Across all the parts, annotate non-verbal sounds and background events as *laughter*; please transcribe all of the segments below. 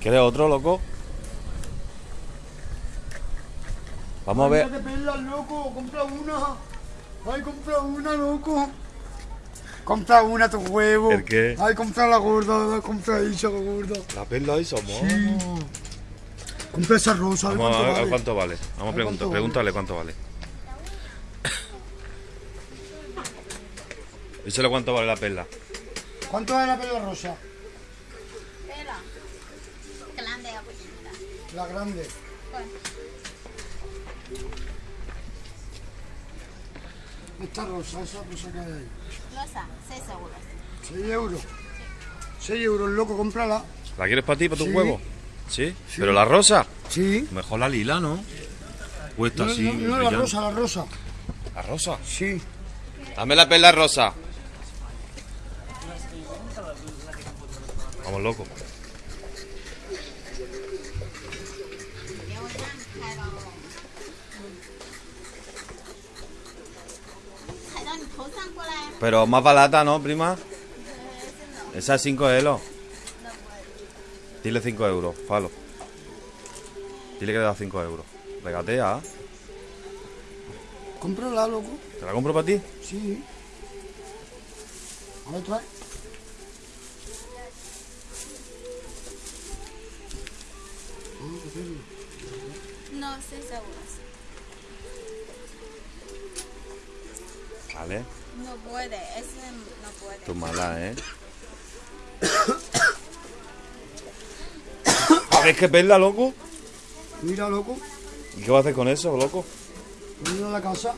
¿Quieres otro, loco? Vamos a ver. Ay, perlas, loco, compra una. Ay, compra una, loco. Compra una, tu huevo. ¿El qué? Ay, compra la gorda, compra esa gorda. La perla y somos. Sí. Compra esa rosa, a ver Vamos a cuánto ver vale. cuánto vale. Vamos a preguntar, cuánto vale. pregúntale cuánto vale. Díselo cuánto vale la perla. ¿Cuánto vale la perla rosa? Pero, grande o pequeñita. La grande. Esta rosa, esa rosa que hay ahí. Rosa, 6 euros. 6 euros. 6 euros, loco, cómprala. ¿La quieres para ti, para tus Sí. huevos? ¿Sí? ¿Pero la rosa? Sí. Mejor la lila, ¿no? Cuesta No, así. no, no, la rosa, la rosa. ¿La rosa? Sí. Dame la perla rosa. Vamos, loco. Pero más barata, ¿no, prima? Esa es 5 euros. Dile 5 euros, falo. Dile que le da 5 euros. Regatea. Cómprala, loco. ¿Te la compro para ti? Sí. A ver, trae. No, 6 euros. Vale. No puede, ese no puede. Tu mala, ¿eh? *coughs* A ver qué perla, loco. Mira, loco. ¿Y qué vas a hacer con eso, loco? Mira a la casa.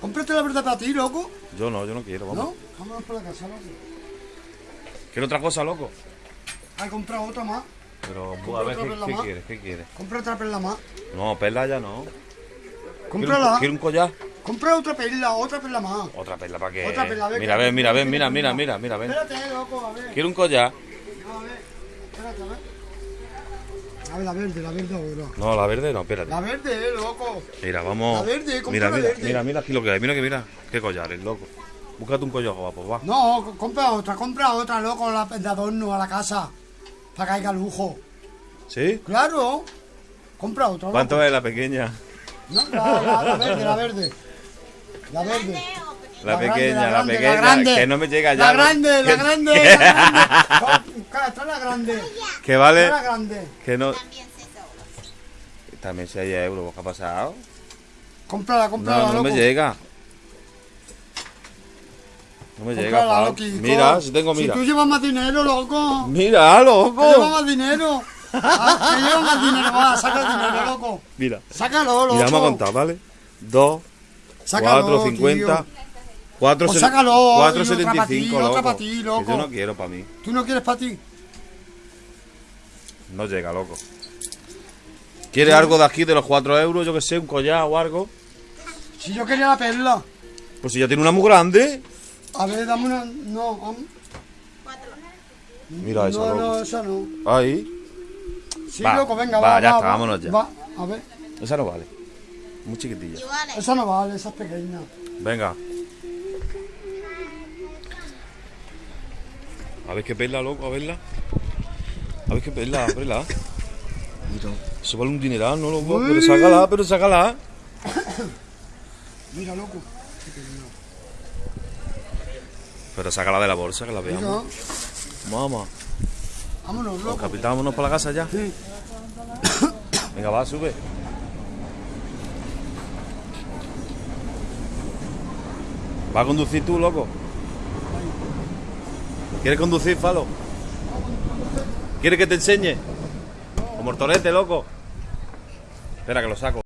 Cómprate la verdad para ti, loco. Yo no, yo no quiero, vamos. ¿No? Vámonos por la casa, loco. ¿Quiero otra cosa, loco? Hay comprar otra más. Pero, a ver, ¿qué, quieres? ¿Qué quieres? Compra otra perla más. No, perla ya no. ¿Quiero Cómprala. un, quiero un collar? Compra otra perla, otra perla más. Otra perla, ¿para qué? Otra perla, a ver, Mira, ven, mira, ven, mira, mira, mira, mira, ven. Espérate, loco, a ver. Quiero un collar. A ver. Espérate, a ver. A ver, la verde, la verde ahora. No, la verde no, espérate. La verde, eh, loco. Mira, vamos. La verde, compra mira, la mira, verde. mira, mira aquí lo que hay. Mira que mira. Qué collares, loco. Búscate un collar guapo, va. No, co- compra otra, compra otra, loco, la, de adorno a la casa. Para que haya lujo. ¿Sí? Claro. Compra otra. loco. ¿Cuánto es la pequeña? No, la, la- la verde, la verde. La verde. La, pequeña, la, grande, pequeña. grande. Que no me llega ya. La grande, la grande, la *laughs* grande. Claro, Esta es la grande. Que vale. Esta es la grande. Que no. También 6 euros. También 6 euros. ¿Qué ha pasado? Cómprala, cómprala, No, no loco. me llega. No me llega, Cómprala, Pau. loquico. Mira, si tengo, mira. Si tú llevas más dinero, loco. Mira, Que llevas loco. más dinero. Ah, que llevas más dinero, va, saca el dinero, loco. Mira. Sácalo, loco. Mira, vamos a contar, ¿vale? 2, Sácalo, 4, 50, tío. 4, Pues sácalo, 4, y otra pa' ti, 75, otra loco. Que loco. yo no quiero para mí. ¿Tú no quieres para ti? No llega, loco. ¿Quieres algo de aquí de los 4 euros? Yo que sé, un collar o algo. Si yo quería la perla. Pues si ya tiene una muy grande. A ver, dame una. No, Mira esa, no, loco. no, esa no. Ahí. Sí, Va, loco, venga, va, va. ya va, está, va, vámonos ya. Va, a ver, Esa no vale. Muy chiquitilla. Esa no vale, esa es pequeña. Venga. A ver qué perla, loco, a verla. A ver qué perla, ábrela. Eso vale un dineral, ¿no, loco? Pero Uy. sácala, pero sácala. *coughs* Mira, loco. Pero sácala de la bolsa, que la Mira, veamos. Mamá. Vámonos, loco. Capitán, vámonos para la casa ya. Sí. *coughs* Venga, va, sube. ¿Va a conducir tú, loco? ¿Quieres conducir, Falo? ¿Quieres que te enseñe? Como el torete, loco. Espera, que lo saco.